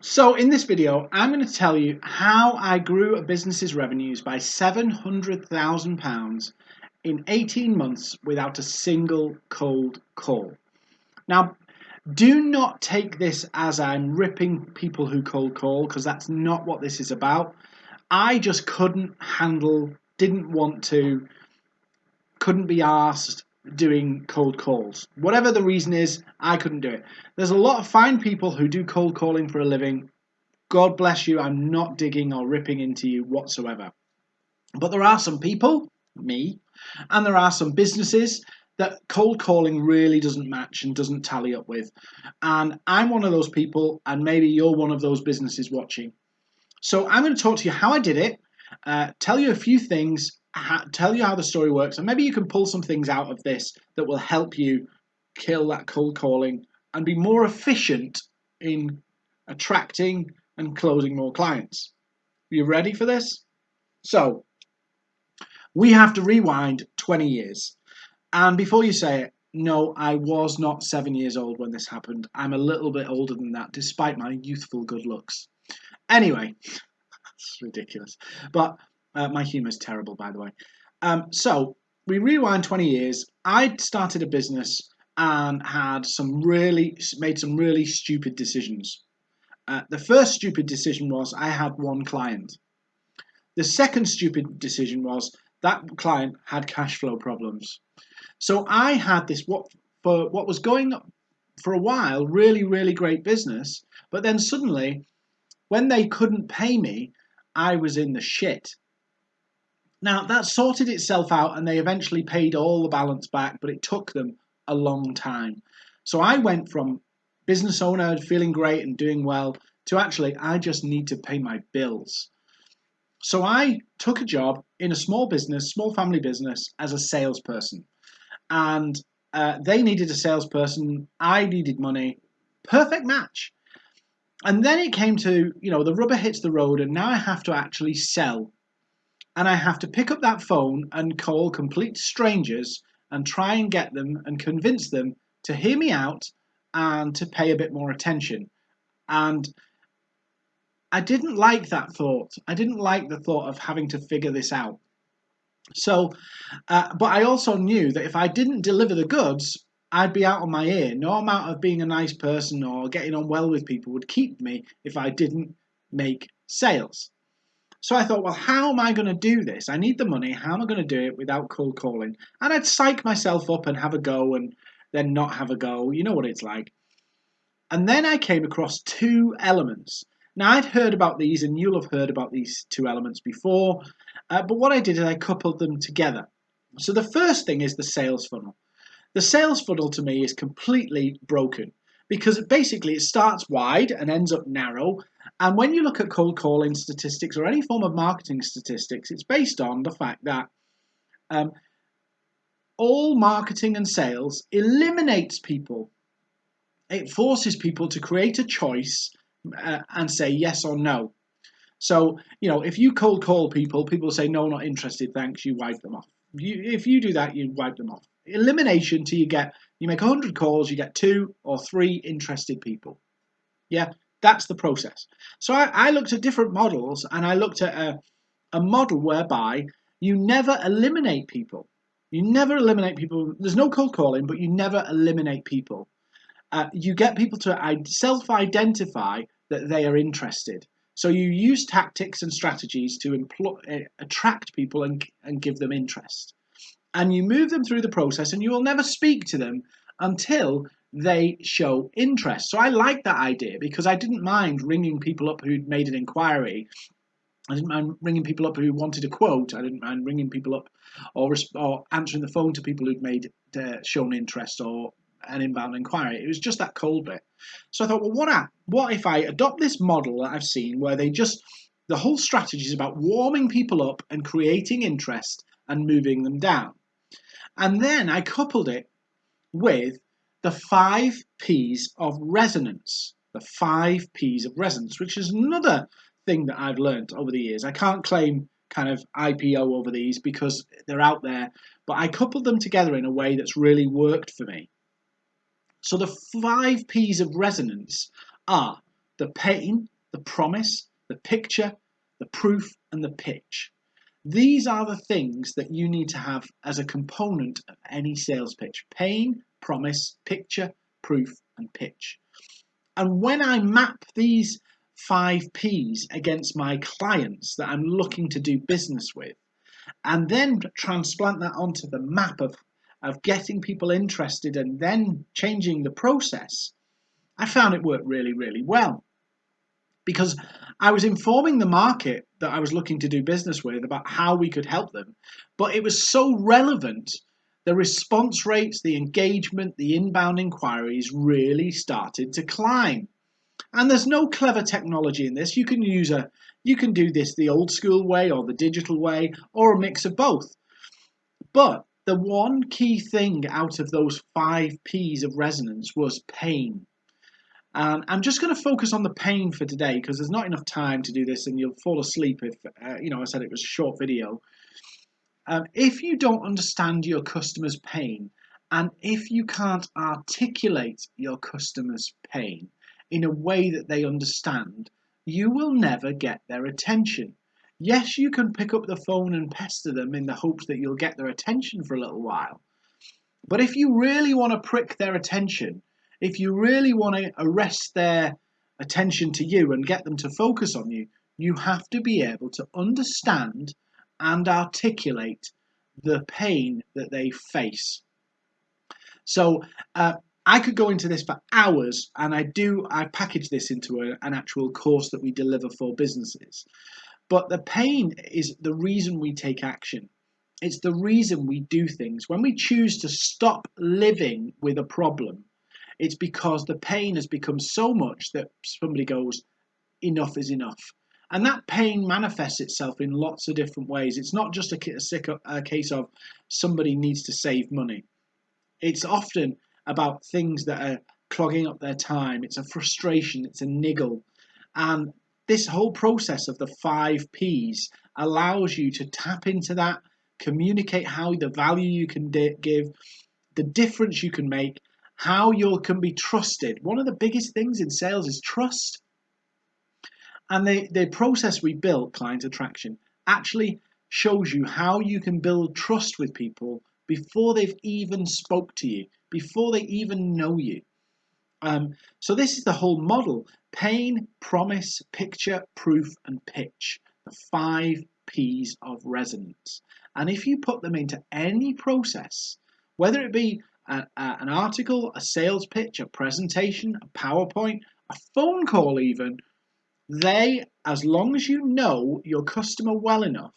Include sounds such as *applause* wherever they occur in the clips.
So in this video, I'm going to tell you how I grew a business's revenues by £700,000 in 18 months without a single cold call. Now, do not take this as I'm ripping people who cold call because that's not what this is about. I just couldn't handle, didn't want to, couldn't be asked doing cold calls. Whatever the reason is, I couldn't do it. There's a lot of fine people who do cold calling for a living. God bless you. I'm not digging or ripping into you whatsoever. But there are some people, me, and there are some businesses that cold calling really doesn't match and doesn't tally up with. And I'm one of those people, and maybe you're one of those businesses watching. So I'm going to talk to you how I did it, uh, tell you a few things tell you how the story works, and maybe you can pull some things out of this that will help you kill that cold calling and be more efficient in attracting and closing more clients. Are you ready for this? So, we have to rewind 20 years. And before you say it, no, I was not seven years old when this happened. I'm a little bit older than that, despite my youthful good looks. Anyway, *laughs* it's ridiculous. But uh, my humour is terrible, by the way. Um, so we rewind 20 years. I started a business and had some really made some really stupid decisions. Uh, the first stupid decision was I had one client. The second stupid decision was that client had cash flow problems. So I had this what for what was going for a while really really great business, but then suddenly when they couldn't pay me, I was in the shit. Now, that sorted itself out and they eventually paid all the balance back, but it took them a long time. So I went from business owner feeling great and doing well to actually, I just need to pay my bills. So I took a job in a small business, small family business, as a salesperson. And uh, they needed a salesperson, I needed money. Perfect match. And then it came to, you know, the rubber hits the road, and now I have to actually sell and I have to pick up that phone and call complete strangers and try and get them and convince them to hear me out and to pay a bit more attention. And I didn't like that thought. I didn't like the thought of having to figure this out. So, uh, but I also knew that if I didn't deliver the goods, I'd be out on my ear. No amount of being a nice person or getting on well with people would keep me if I didn't make sales. So I thought, well, how am I going to do this? I need the money. How am I going to do it without cold calling? And I'd psych myself up and have a go and then not have a go. You know what it's like. And then I came across two elements. Now, I'd heard about these, and you'll have heard about these two elements before, uh, but what I did is I coupled them together. So the first thing is the sales funnel. The sales funnel to me is completely broken because basically it starts wide and ends up narrow. And when you look at cold calling statistics or any form of marketing statistics, it's based on the fact that um, all marketing and sales eliminates people. It forces people to create a choice uh, and say yes or no. So, you know, if you cold call people, people say, no, not interested, thanks, you wipe them off. You, if you do that, you wipe them off. Elimination till you get you make 100 calls, you get two or three interested people. Yeah, that's the process. So I, I looked at different models and I looked at a, a model whereby you never eliminate people. You never eliminate people. There's no cold calling, but you never eliminate people. Uh, you get people to self-identify that they are interested. So you use tactics and strategies to employ, uh, attract people and, and give them interest and you move them through the process and you will never speak to them until they show interest. So I like that idea because I didn't mind ringing people up who'd made an inquiry. I didn't mind ringing people up who wanted a quote. I didn't mind ringing people up or, or answering the phone to people who'd made uh, shown interest or an inbound inquiry. It was just that cold bit. So I thought, well, what, what if I adopt this model that I've seen where they just, the whole strategy is about warming people up and creating interest and moving them down. And then I coupled it with the five P's of resonance. The five P's of resonance, which is another thing that I've learned over the years. I can't claim kind of IPO over these because they're out there, but I coupled them together in a way that's really worked for me. So the five P's of resonance are the pain, the promise, the picture, the proof, and the pitch. These are the things that you need to have as a component of any sales pitch. Pain, promise, picture, proof, and pitch. And when I map these five P's against my clients that I'm looking to do business with, and then transplant that onto the map of, of getting people interested and then changing the process, I found it worked really, really well. Because I was informing the market that I was looking to do business with about how we could help them, but it was so relevant. The response rates, the engagement, the inbound inquiries really started to climb. And there's no clever technology in this. You can use a you can do this the old school way or the digital way or a mix of both. But the one key thing out of those five P's of resonance was pain. And I'm just going to focus on the pain for today because there's not enough time to do this and you'll fall asleep if, uh, you know, I said it was a short video. Um, if you don't understand your customer's pain and if you can't articulate your customer's pain, in a way that they understand, you will never get their attention. Yes, you can pick up the phone and pester them in the hopes that you'll get their attention for a little while. But if you really want to prick their attention, if you really want to arrest their attention to you and get them to focus on you, you have to be able to understand and articulate the pain that they face. So, uh, I could go into this for hours, and I do. I package this into a, an actual course that we deliver for businesses. But the pain is the reason we take action. It's the reason we do things. When we choose to stop living with a problem, it's because the pain has become so much that somebody goes, enough is enough. And that pain manifests itself in lots of different ways. It's not just a, a, case of somebody needs to save money. It's often about things that are clogging up their time. It's a frustration, it's a niggle. And this whole process of the five P's allows you to tap into that, communicate how the value you can give, the difference you can make, how you can be trusted. One of the biggest things in sales is trust. And the, the process we built, client attraction, actually shows you how you can build trust with people before they've even spoke to you before they even know you. Um, so this is the whole model. Pain, promise, picture, proof, and pitch. The five P's of resonance. And if you put them into any process, whether it be a, a, an article, a sales pitch, a presentation, a PowerPoint, a phone call even, they, as long as you know your customer well enough,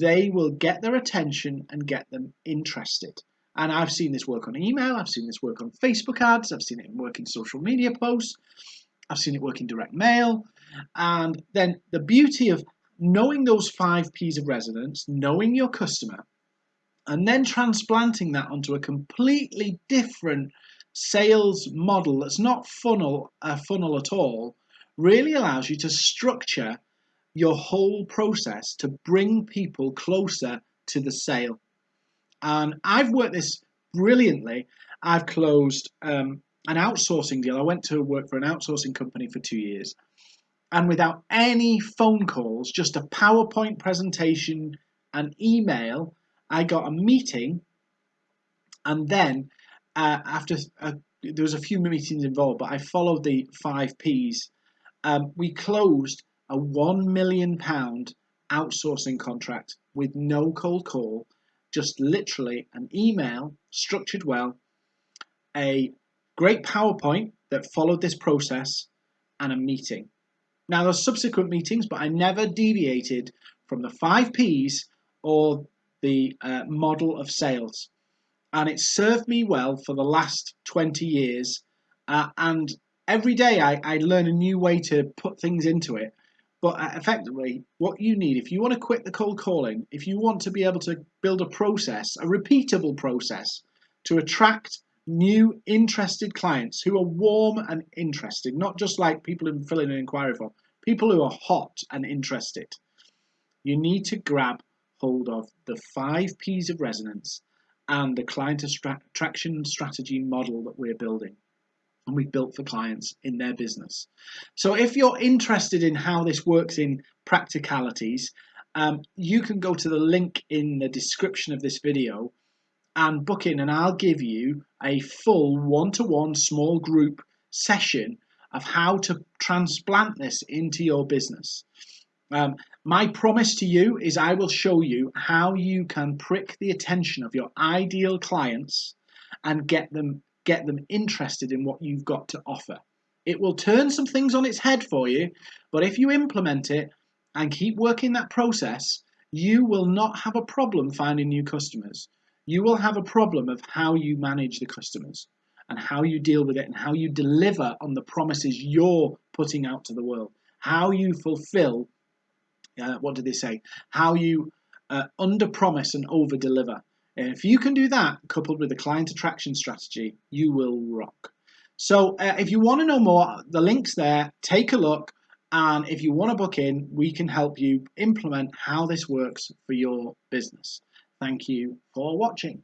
they will get their attention and get them interested. And I've seen this work on email, I've seen this work on Facebook ads, I've seen it work in social media posts, I've seen it work in direct mail. And then the beauty of knowing those five P's of resonance, knowing your customer, and then transplanting that onto a completely different sales model that's not funnel a funnel at all really allows you to structure your whole process to bring people closer to the sale and I've worked this brilliantly. I've closed um, an outsourcing deal. I went to work for an outsourcing company for two years. And without any phone calls, just a PowerPoint presentation, an email, I got a meeting. And then uh, after uh, there was a few meetings involved, but I followed the five P's. Um, we closed a one million pound outsourcing contract with no cold call just literally an email structured well, a great PowerPoint that followed this process, and a meeting. Now, there there's subsequent meetings, but I never deviated from the five P's or the uh, model of sales. And it served me well for the last 20 years. Uh, and every day I, I learn a new way to put things into it. But uh, effectively, what you need, if you want to quit the cold calling, if you want to be able to build a process, a repeatable process to attract new interested clients who are warm and interested, not just like people who fill in an inquiry form, people who are hot and interested, you need to grab hold of the five P's of resonance and the client attraction strategy model that we're building. And we've built for clients in their business. So if you're interested in how this works in practicalities, um, you can go to the link in the description of this video and book in and I'll give you a full one-to-one -one small group session of how to transplant this into your business. Um, my promise to you is I will show you how you can prick the attention of your ideal clients and get them get them interested in what you've got to offer. It will turn some things on its head for you, but if you implement it and keep working that process, you will not have a problem finding new customers. You will have a problem of how you manage the customers and how you deal with it and how you deliver on the promises you're putting out to the world, how you fulfill, uh, what do they say, how you uh, under promise and over deliver. If you can do that, coupled with a client attraction strategy, you will rock. So uh, if you want to know more, the link's there. Take a look. And if you want to book in, we can help you implement how this works for your business. Thank you for watching.